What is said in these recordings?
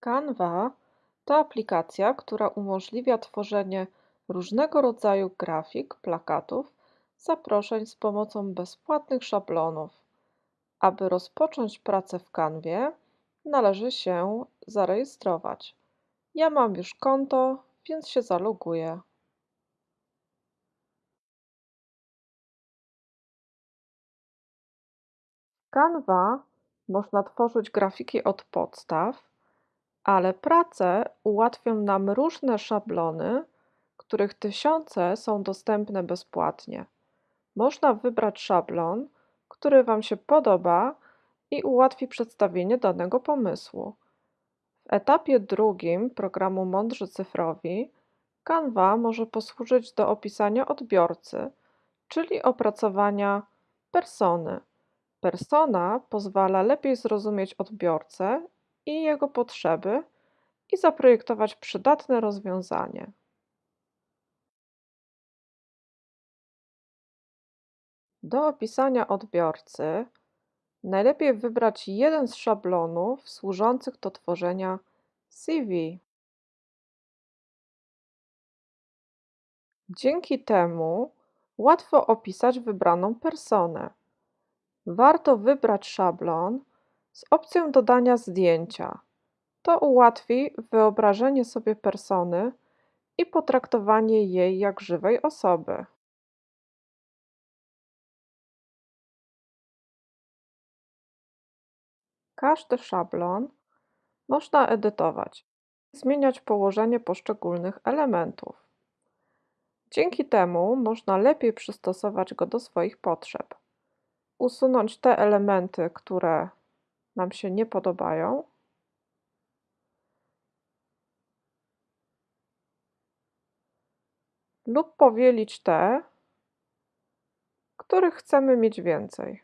Canva to aplikacja, która umożliwia tworzenie różnego rodzaju grafik, plakatów, zaproszeń z pomocą bezpłatnych szablonów. Aby rozpocząć pracę w Canwie, należy się zarejestrować. Ja mam już konto, więc się zaloguję. W Canva można tworzyć grafiki od podstaw, ale pracę ułatwią nam różne szablony, których tysiące są dostępne bezpłatnie. Można wybrać szablon, który Wam się podoba i ułatwi przedstawienie danego pomysłu. W etapie drugim programu Mądrzy Cyfrowi Canva może posłużyć do opisania odbiorcy, czyli opracowania persony. Persona pozwala lepiej zrozumieć odbiorcę i jego potrzeby i zaprojektować przydatne rozwiązanie. Do opisania odbiorcy najlepiej wybrać jeden z szablonów służących do tworzenia CV. Dzięki temu łatwo opisać wybraną personę. Warto wybrać szablon z opcją dodania zdjęcia. To ułatwi wyobrażenie sobie persony i potraktowanie jej jak żywej osoby. Każdy szablon można edytować, zmieniać położenie poszczególnych elementów. Dzięki temu można lepiej przystosować go do swoich potrzeb, usunąć te elementy, które nam się nie podobają. Lub powielić te, których chcemy mieć więcej.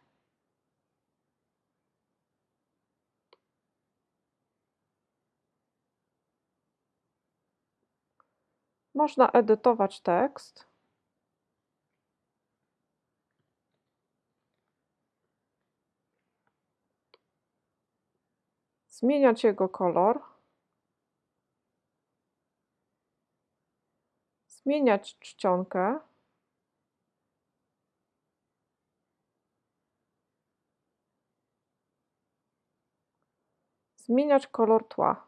Można edytować tekst. Zmieniać jego kolor. Zmieniać czcionkę. Zmieniać kolor tła.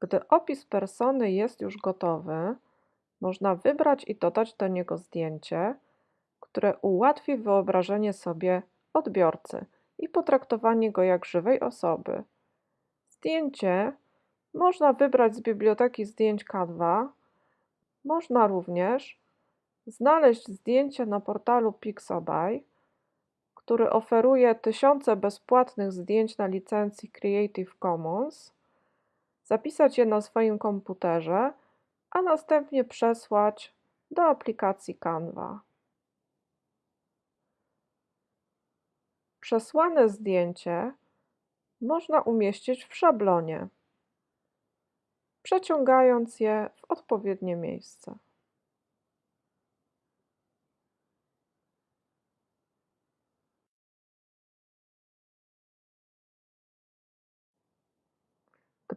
Gdy opis persony jest już gotowy, można wybrać i dodać do niego zdjęcie, które ułatwi wyobrażenie sobie odbiorcy i potraktowanie go jak żywej osoby. Zdjęcie można wybrać z biblioteki zdjęć Canva. Można również znaleźć zdjęcie na portalu Pixabay, który oferuje tysiące bezpłatnych zdjęć na licencji Creative Commons zapisać je na swoim komputerze, a następnie przesłać do aplikacji Canva. Przesłane zdjęcie można umieścić w szablonie, przeciągając je w odpowiednie miejsce.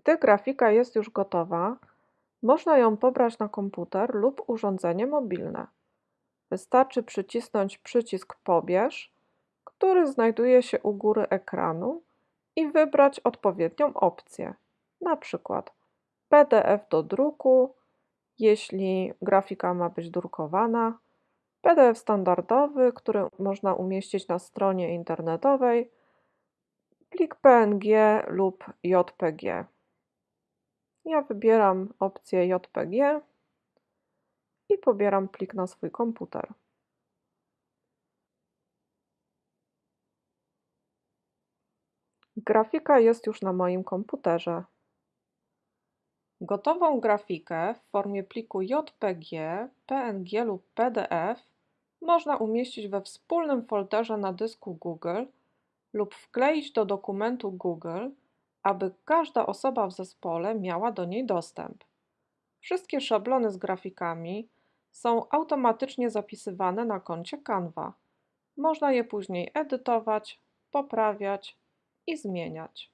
Gdy grafika jest już gotowa, można ją pobrać na komputer lub urządzenie mobilne. Wystarczy przycisnąć przycisk Pobierz, który znajduje się u góry ekranu i wybrać odpowiednią opcję, na przykład PDF do druku, jeśli grafika ma być drukowana, PDF standardowy, który można umieścić na stronie internetowej, plik PNG lub JPG. Ja wybieram opcję JPG i pobieram plik na swój komputer. Grafika jest już na moim komputerze. Gotową grafikę w formie pliku JPG, PNG lub PDF można umieścić we wspólnym folderze na dysku Google lub wkleić do dokumentu Google, aby każda osoba w zespole miała do niej dostęp. Wszystkie szablony z grafikami są automatycznie zapisywane na koncie Canva. Można je później edytować, poprawiać i zmieniać.